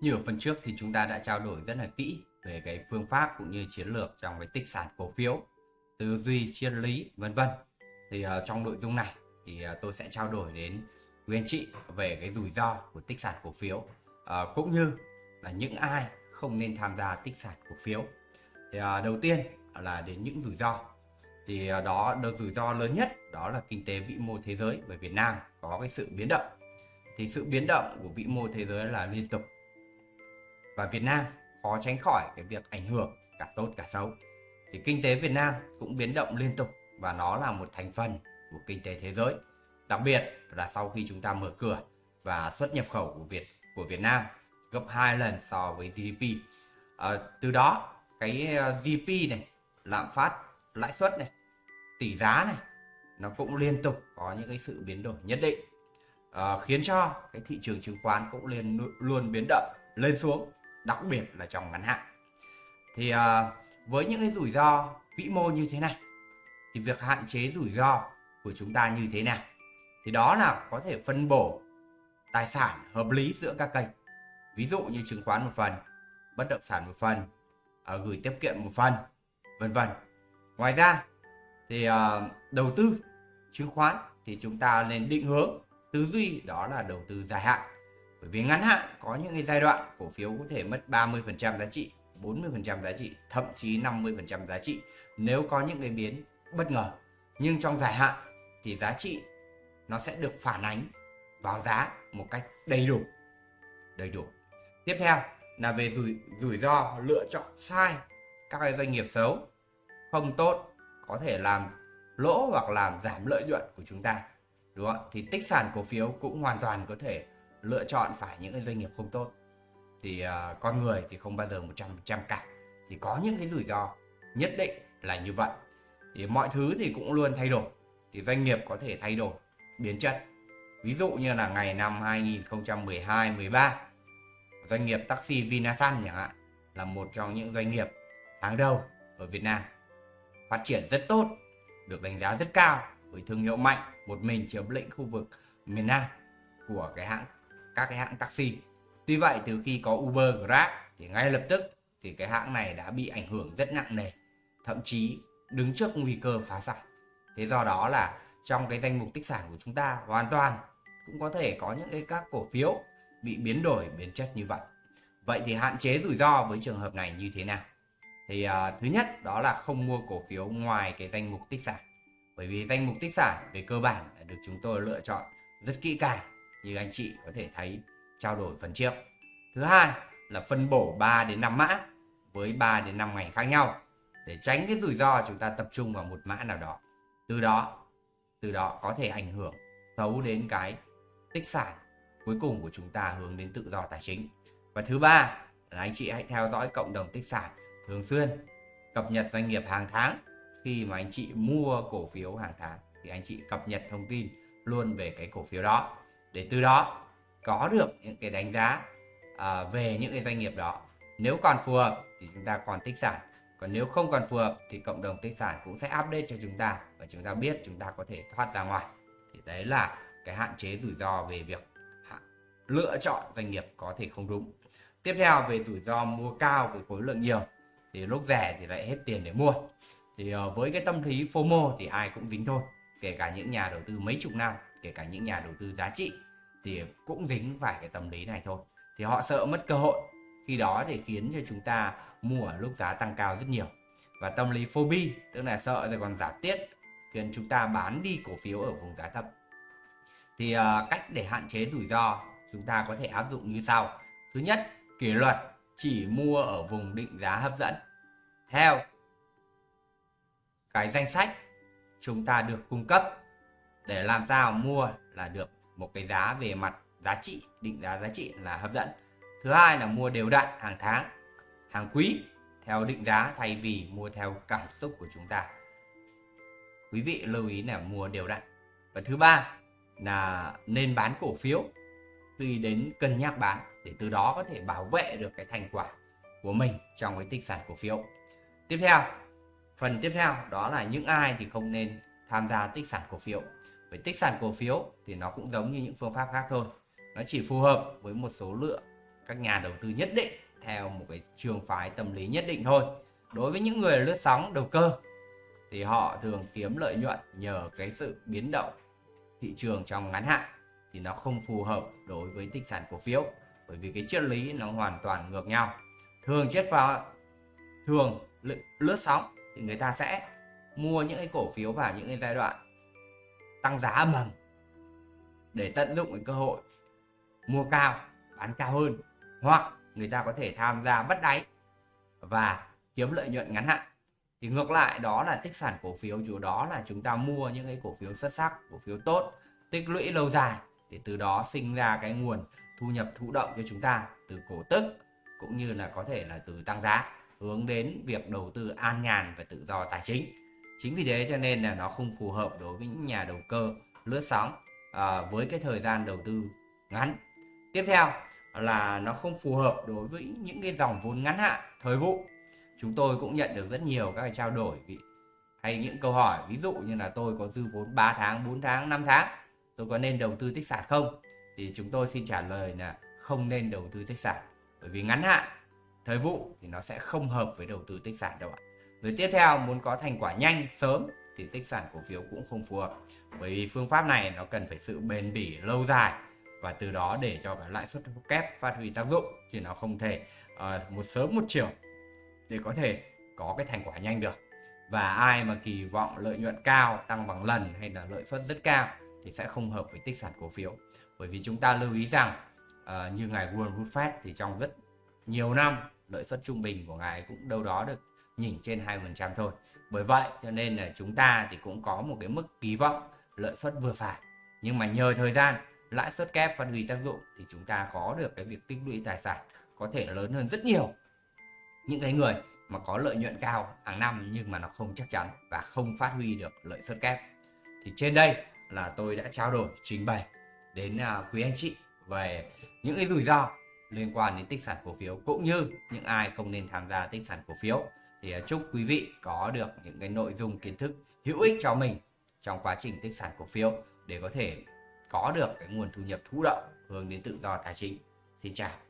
Như ở phần trước thì chúng ta đã trao đổi rất là kỹ về cái phương pháp cũng như chiến lược trong cái tích sản cổ phiếu, tư duy, triết lý vân vân. Thì uh, trong nội dung này thì uh, tôi sẽ trao đổi đến quý anh chị về cái rủi ro của tích sản cổ phiếu uh, cũng như là những ai không nên tham gia tích sản cổ phiếu. Thì uh, đầu tiên là đến những rủi ro. Thì uh, đó đầu rủi ro lớn nhất đó là kinh tế vĩ mô thế giới và Việt Nam có cái sự biến động. Thì sự biến động của vĩ mô thế giới là liên tục và Việt Nam khó tránh khỏi cái việc ảnh hưởng cả tốt cả xấu. Thì kinh tế Việt Nam cũng biến động liên tục và nó là một thành phần của kinh tế thế giới. Đặc biệt là sau khi chúng ta mở cửa và xuất nhập khẩu của Việt của Việt Nam gấp 2 lần so với GDP. À, ờ, từ đó cái ờ, GDP này, lạm phát, lãi suất này, tỷ giá này nó cũng liên tục có những cái sự biến đổi nhất định. À, khiến cho cái thị trường chứng khoán cũng liên luôn biến động lên xuống đặc biệt là trong ngắn hạn. Thì uh, với những cái rủi ro vĩ mô như thế này thì việc hạn chế rủi ro của chúng ta như thế nào? Thì đó là có thể phân bổ tài sản hợp lý giữa các kênh. Ví dụ như chứng khoán một phần bất động sản một phần uh, gửi tiết kiệm một phần vân vân. Ngoài ra thì uh, đầu tư chứng khoán thì chúng ta nên định hướng tư duy đó là đầu tư dài hạn bởi vì ngắn hạn có những cái giai đoạn cổ phiếu có thể mất 30% giá trị, 40% giá trị, thậm chí 50% giá trị nếu có những cái biến bất ngờ. Nhưng trong dài hạn thì giá trị nó sẽ được phản ánh vào giá một cách đầy đủ. Đầy đủ. Tiếp theo là về rủi rủi ro lựa chọn sai các cái doanh nghiệp xấu, không tốt, có thể làm lỗ hoặc làm giảm lợi nhuận của chúng ta. Đúng không? Thì tích sản cổ phiếu cũng hoàn toàn có thể lựa chọn phải những cái doanh nghiệp không tốt thì uh, con người thì không bao giờ 100% cả. Thì có những cái rủi ro nhất định là như vậy. Thì mọi thứ thì cũng luôn thay đổi thì doanh nghiệp có thể thay đổi biến chất. Ví dụ như là ngày năm 2012 13 doanh nghiệp taxi Vinasun chẳng hạn là một trong những doanh nghiệp hàng đầu ở Việt Nam. Phát triển rất tốt được đánh giá rất cao với thương hiệu mạnh một mình chiếm lĩnh khu vực miền Nam của cái hãng các cái hãng taxi. Tuy vậy từ khi có Uber, Grab thì ngay lập tức thì cái hãng này đã bị ảnh hưởng rất nặng nề, thậm chí đứng trước nguy cơ phá sản. Thế do đó là trong cái danh mục tích sản của chúng ta hoàn toàn cũng có thể có những cái các cổ phiếu bị biến đổi biến chất như vậy. Vậy thì hạn chế rủi ro với trường hợp này như thế nào? Thì uh, thứ nhất đó là không mua cổ phiếu ngoài cái danh mục tích sản. Bởi vì danh mục tích sản về cơ bản được chúng tôi lựa chọn rất kỹ càng như anh chị có thể thấy, trao đổi phần trước. Thứ hai là phân bổ 3 đến 5 mã với 3 đến 5 ngành khác nhau để tránh cái rủi ro chúng ta tập trung vào một mã nào đó. Từ đó từ đó có thể ảnh hưởng xấu đến cái tích sản cuối cùng của chúng ta hướng đến tự do tài chính. Và thứ ba là anh chị hãy theo dõi cộng đồng tích sản thường xuyên, cập nhật doanh nghiệp hàng tháng khi mà anh chị mua cổ phiếu hàng tháng thì anh chị cập nhật thông tin luôn về cái cổ phiếu đó để từ đó có được những cái đánh giá à, về những cái doanh nghiệp đó. Nếu còn phù hợp thì chúng ta còn tích sản còn nếu không còn phù hợp thì cộng đồng tích sản cũng sẽ update cho chúng ta và chúng ta biết chúng ta có thể thoát ra ngoài. Thì đấy là cái hạn chế rủi ro về việc lựa chọn doanh nghiệp có thể không đúng. Tiếp theo về rủi ro mua cao với khối lượng nhiều thì lúc rẻ thì lại hết tiền để mua. Thì ờ, với cái tâm lý FOMO thì ai cũng dính thôi kể cả những nhà đầu tư mấy chục năm kể cả những nhà đầu tư giá trị thì cũng dính phải cái tâm lý này thôi. Thì họ sợ mất cơ hội. Khi đó thì khiến cho chúng ta mua ở lúc giá tăng cao rất nhiều. Và tâm lý phobia tức là sợ rồi còn giảm tiết khiến chúng ta bán đi cổ phiếu ở vùng giá thấp. Thì uh, cách để hạn chế rủi ro chúng ta có thể áp dụng như sau. Thứ nhất kỷ luật chỉ mua ở vùng định giá hấp dẫn. Theo cái danh sách chúng ta được cung cấp để làm sao mua là được một cái giá về mặt giá trị, định giá giá trị là hấp dẫn. Thứ hai là mua đều đặn hàng tháng, hàng quý, theo định giá thay vì mua theo cảm xúc của chúng ta. Quý vị lưu ý là mua đều đặn. Và thứ ba là nên bán cổ phiếu. Khi đến cân nhắc bán, để từ đó có thể bảo vệ được cái thành quả của mình trong cái tích sản cổ phiếu. Tiếp theo, phần tiếp theo đó là những ai thì không nên tham gia tích sản cổ phiếu với tích sản cổ phiếu thì nó cũng giống như những phương pháp khác thôi. Nó chỉ phù hợp với một số lượng các nhà đầu tư nhất định theo một cái trường phái tâm lý nhất định thôi. Đối với những người lướt sóng đầu cơ thì họ thường kiếm lợi nhuận nhờ cái sự biến động thị trường trong ngắn hạn thì nó không phù hợp đối với tích sản cổ phiếu, bởi vì cái triết lý nó hoàn toàn ngược nhau. Thường chết vào thường lướt sóng thì người ta sẽ mua những cái cổ phiếu vào những cái giai đoạn tăng giá âm ầm để tận dụng cái cơ hội mua cao, bán cao hơn. Hoặc người ta có thể tham gia bắt đáy và kiếm lợi nhuận ngắn hạn. Thì ngược lại, đó là tích sản cổ phiếu, chủ đó là chúng ta mua những cái cổ phiếu xuất sắc, cổ phiếu tốt, tích lũy lâu dài để từ đó sinh ra cái nguồn thu nhập thụ động cho chúng ta từ cổ tức cũng như là có thể là từ tăng giá hướng đến việc đầu tư an nhàn và tự do tài chính chính vì thế cho nên là nó không phù hợp đối với những nhà đầu cơ lướt sóng à, với cái thời gian đầu tư ngắn. Tiếp theo là nó không phù hợp đối với những cái dòng vốn ngắn hạn thời vụ. Chúng tôi cũng nhận được rất nhiều các cái trao đổi hay những câu hỏi ví dụ như là tôi có dư vốn 3 tháng 4 tháng 5 tháng tôi có nên đầu tư tích sản không? Thì chúng tôi xin trả lời là không nên đầu tư tích sản bởi vì ngắn hạn thời vụ thì nó sẽ không hợp với đầu tư tích sản đâu ạ rồi tiếp theo muốn có thành quả nhanh sớm thì tích sản cổ phiếu cũng không phù hợp. Bởi vì phương pháp này nó cần phải sự bền bỉ lâu dài và từ đó để cho cái lãi suất kép phát huy tác dụng chứ nó không thể uh, một sớm một chiều để có thể có cái thành quả nhanh được. Và ai mà kỳ vọng lợi nhuận cao tăng bằng lần hay là lợi suất rất cao thì sẽ không hợp với tích sản cổ phiếu. Bởi vì chúng ta lưu ý rằng uh, như ngài Warren Buffett thì trong rất nhiều năm lợi suất trung bình của ngài cũng đâu đó được nhỉnh trên 2% thôi. Bởi vậy cho nên là chúng ta thì cũng có một cái mức kỳ vọng lợi suất vừa phải. Nhưng mà nhờ thời gian, lãi suất kép phát huy tác dụng thì chúng ta có được cái việc tích lũy tài sản có thể lớn hơn rất nhiều. Những cái người mà có lợi nhuận cao hàng năm nhưng mà nó không chắc chắn và không phát huy được lợi suất kép. Thì trên đây là tôi đã trao đổi, trình bày đến à, quý anh chị về những cái rủi ro liên quan đến tích sản cổ phiếu cũng như những ai không nên tham gia tích sản cổ phiếu thì à, chúc quý vị có được những cái nội dung kiến thức hữu ích cho mình trong quá trình tích sản cổ phiếu để có thể có được cái nguồn thu nhập thụ động hướng đến tự do tài chính. Xin chào.